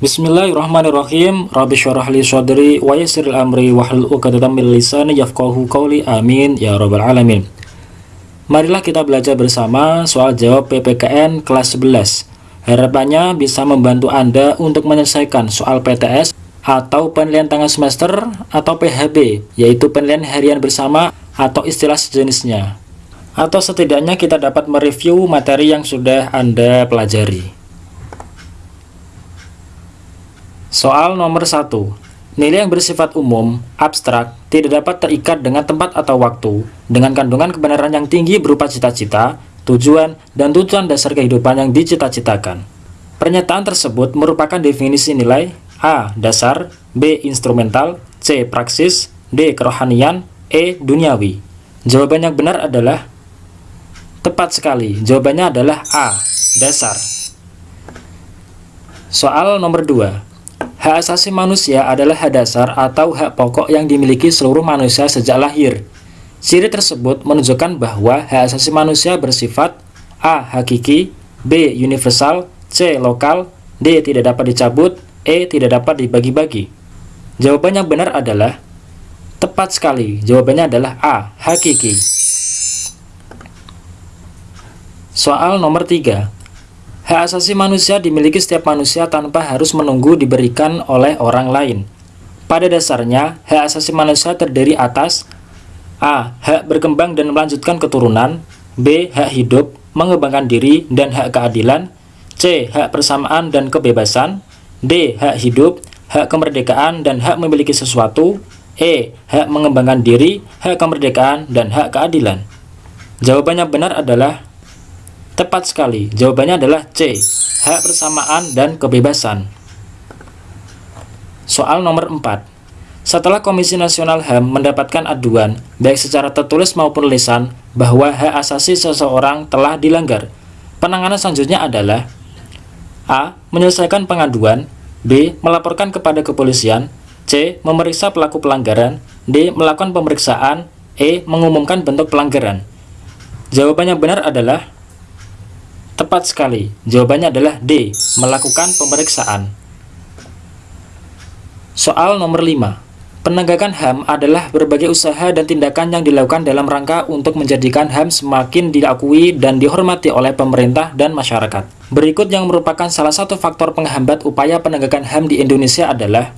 Bismillahirrahmanirrahim. Rabbi syarah li sadri wa yassiril amri wahlul 'uqdatam min lisani yafqahu qawli. Amin ya rabbal alamin. Marilah kita belajar bersama soal jawab PPKN kelas 11. Harapannya bisa membantu Anda untuk menyelesaikan soal PTS atau penilaian tengah semester atau PHB, yaitu penilaian harian bersama atau istilah sejenisnya. Atau setidaknya kita dapat mereview materi yang sudah Anda pelajari. Soal nomor 1. Nilai yang bersifat umum, abstrak, tidak dapat terikat dengan tempat atau waktu, dengan kandungan kebenaran yang tinggi berupa cita-cita, tujuan, dan tujuan dasar kehidupan yang dicita-citakan. Pernyataan tersebut merupakan definisi nilai A. Dasar B. Instrumental C. Praksis D. Kerohanian E. Duniawi Jawaban yang benar adalah Tepat sekali, jawabannya adalah A. Dasar Soal nomor 2 Hak asasi manusia adalah hak dasar atau hak pokok yang dimiliki seluruh manusia sejak lahir. Ciri tersebut menunjukkan bahwa hak asasi manusia bersifat A. Hakiki B. Universal C. Lokal D. Tidak dapat dicabut E. Tidak dapat dibagi-bagi Jawaban yang benar adalah Tepat sekali, jawabannya adalah A. Hakiki Soal nomor 3 Hak asasi manusia dimiliki setiap manusia tanpa harus menunggu diberikan oleh orang lain. Pada dasarnya, hak asasi manusia terdiri atas A. Hak berkembang dan melanjutkan keturunan B. Hak hidup, mengembangkan diri, dan hak keadilan C. Hak persamaan dan kebebasan D. Hak hidup, hak kemerdekaan, dan hak memiliki sesuatu E. Hak mengembangkan diri, hak kemerdekaan, dan hak keadilan Jawabannya benar adalah Tepat sekali, jawabannya adalah C, hak persamaan dan kebebasan. Soal nomor 4. Setelah Komisi Nasional HAM mendapatkan aduan, baik secara tertulis maupun lisan, bahwa hak asasi seseorang telah dilanggar, penanganan selanjutnya adalah A. Menyelesaikan pengaduan B. Melaporkan kepada kepolisian C. Memeriksa pelaku pelanggaran D. Melakukan pemeriksaan E. Mengumumkan bentuk pelanggaran Jawabannya benar adalah Tepat sekali, jawabannya adalah D, melakukan pemeriksaan. Soal nomor 5. Penegakan HAM adalah berbagai usaha dan tindakan yang dilakukan dalam rangka untuk menjadikan HAM semakin diakui dan dihormati oleh pemerintah dan masyarakat. Berikut yang merupakan salah satu faktor penghambat upaya penegakan HAM di Indonesia adalah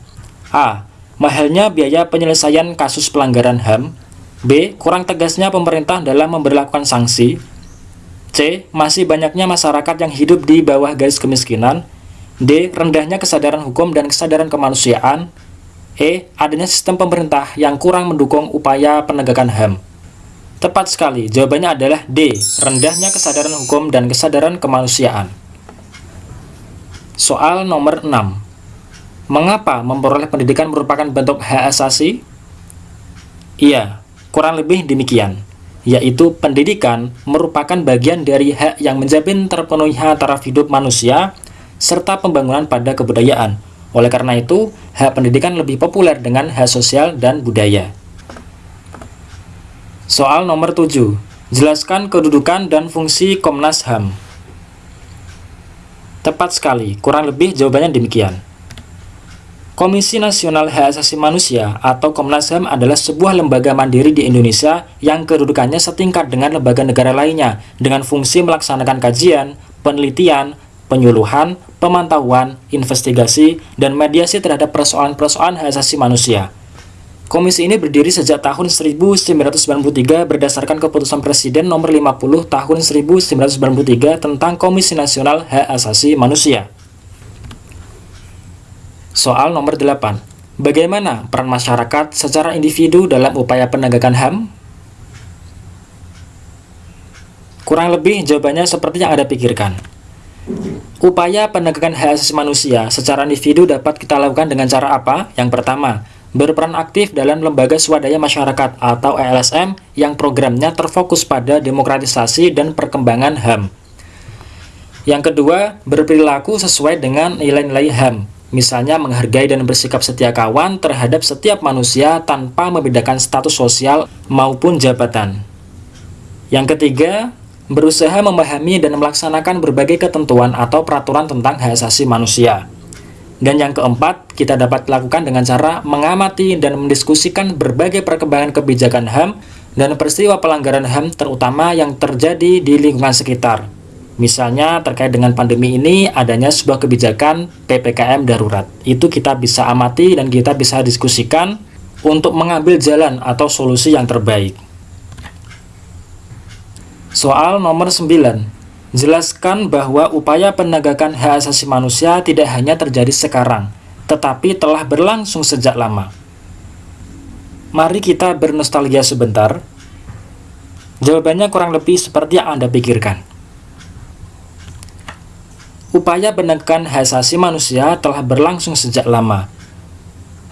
A. Mahalnya biaya penyelesaian kasus pelanggaran HAM B. Kurang tegasnya pemerintah dalam memperlakukan sanksi C. Masih banyaknya masyarakat yang hidup di bawah garis kemiskinan D. Rendahnya kesadaran hukum dan kesadaran kemanusiaan E. Adanya sistem pemerintah yang kurang mendukung upaya penegakan HAM Tepat sekali, jawabannya adalah D. Rendahnya kesadaran hukum dan kesadaran kemanusiaan Soal nomor 6 Mengapa memperoleh pendidikan merupakan bentuk hak asasi? Iya, kurang lebih demikian yaitu pendidikan merupakan bagian dari hak yang menjamin terpenuhinya taraf hidup manusia serta pembangunan pada kebudayaan. Oleh karena itu, hak pendidikan lebih populer dengan hak sosial dan budaya. Soal nomor 7. Jelaskan kedudukan dan fungsi Komnas HAM. Tepat sekali, kurang lebih jawabannya demikian. Komisi Nasional Hak Asasi Manusia atau Komnas HAM adalah sebuah lembaga mandiri di Indonesia yang kedudukannya setingkat dengan lembaga negara lainnya dengan fungsi melaksanakan kajian, penelitian, penyuluhan, pemantauan, investigasi, dan mediasi terhadap persoalan-persoalan hak asasi manusia. Komisi ini berdiri sejak tahun 1993 berdasarkan keputusan Presiden nomor 50 tahun 1993 tentang Komisi Nasional Hak Asasi Manusia. Soal nomor 8. Bagaimana peran masyarakat secara individu dalam upaya penegakan HAM? Kurang lebih jawabannya seperti yang Anda pikirkan. Upaya penegakan hak asasi manusia secara individu dapat kita lakukan dengan cara apa? Yang pertama, berperan aktif dalam lembaga swadaya masyarakat atau LSM yang programnya terfokus pada demokratisasi dan perkembangan HAM. Yang kedua, berperilaku sesuai dengan nilai-nilai HAM misalnya menghargai dan bersikap setia kawan terhadap setiap manusia tanpa membedakan status sosial maupun jabatan. Yang ketiga, berusaha memahami dan melaksanakan berbagai ketentuan atau peraturan tentang hak asasi manusia. Dan yang keempat, kita dapat lakukan dengan cara mengamati dan mendiskusikan berbagai perkembangan kebijakan HAM dan peristiwa pelanggaran HAM terutama yang terjadi di lingkungan sekitar. Misalnya terkait dengan pandemi ini adanya sebuah kebijakan PPKM darurat. Itu kita bisa amati dan kita bisa diskusikan untuk mengambil jalan atau solusi yang terbaik. Soal nomor 9 Jelaskan bahwa upaya penegakan hak asasi manusia tidak hanya terjadi sekarang, tetapi telah berlangsung sejak lama. Mari kita bernostalgia sebentar. Jawabannya kurang lebih seperti yang Anda pikirkan. Upaya penegakan hak asasi manusia telah berlangsung sejak lama.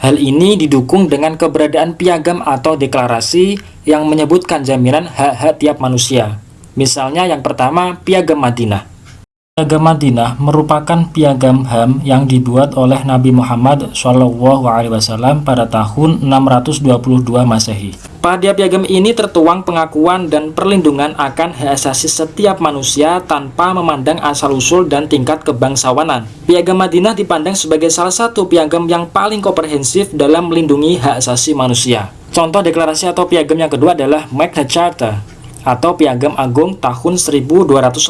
Hal ini didukung dengan keberadaan piagam atau deklarasi yang menyebutkan jaminan hak-hak tiap manusia, Misalnya yang pertama, Piagam Madinah. Piagam Madinah merupakan piagam HAM yang dibuat oleh Nabi Muhammad SAW pada tahun 622 Masehi. Pada piagam ini tertuang pengakuan dan perlindungan akan hak asasi setiap manusia tanpa memandang asal-usul dan tingkat kebangsawanan. Piagam Madinah dipandang sebagai salah satu piagam yang paling komprehensif dalam melindungi hak asasi manusia. Contoh deklarasi atau piagam yang kedua adalah Magna Carta atau Piagam Agung tahun 1215.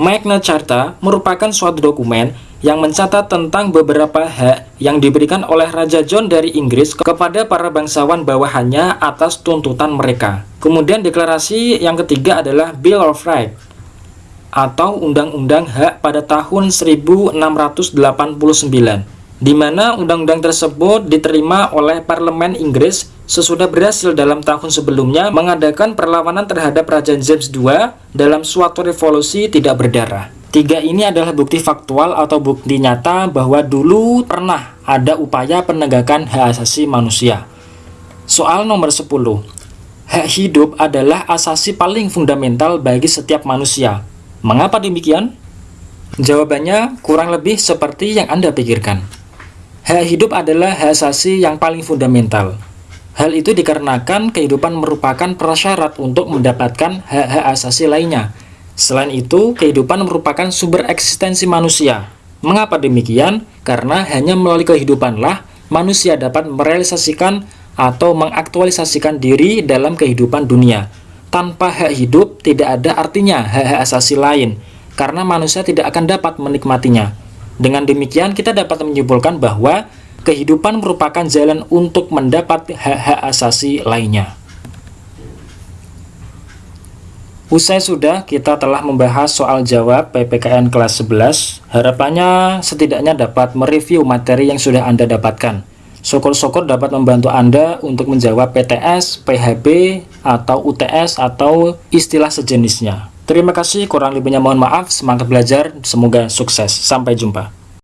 Magna Carta merupakan suatu dokumen yang mencatat tentang beberapa hak yang diberikan oleh Raja John dari Inggris kepada para bangsawan bawahannya atas tuntutan mereka. Kemudian deklarasi yang ketiga adalah Bill of Rights atau Undang-Undang Hak pada tahun 1689 di mana undang-undang tersebut diterima oleh Parlemen Inggris sesudah berhasil dalam tahun sebelumnya mengadakan perlawanan terhadap Raja James II dalam suatu revolusi tidak berdarah. Tiga ini adalah bukti faktual atau bukti nyata bahwa dulu pernah ada upaya penegakan hak asasi manusia. Soal nomor 10. Hak hidup adalah asasi paling fundamental bagi setiap manusia. Mengapa demikian? Jawabannya kurang lebih seperti yang Anda pikirkan. Hak hidup adalah hak asasi yang paling fundamental. Hal itu dikarenakan kehidupan merupakan prasyarat untuk mendapatkan hak-hak asasi lainnya. Selain itu, kehidupan merupakan sumber eksistensi manusia. Mengapa demikian? Karena hanya melalui kehidupanlah manusia dapat merealisasikan atau mengaktualisasikan diri dalam kehidupan dunia. Tanpa hak hidup, tidak ada artinya hak-hak asasi lain, karena manusia tidak akan dapat menikmatinya. Dengan demikian, kita dapat menyimpulkan bahwa kehidupan merupakan jalan untuk mendapat hak-hak asasi lainnya. Usai sudah, kita telah membahas soal jawab PPKN kelas 11. Harapannya setidaknya dapat mereview materi yang sudah Anda dapatkan. Syukur-syukur dapat membantu Anda untuk menjawab PTS, PHB, atau UTS, atau istilah sejenisnya. Terima kasih, kurang lebihnya mohon maaf, semangat belajar, semoga sukses. Sampai jumpa.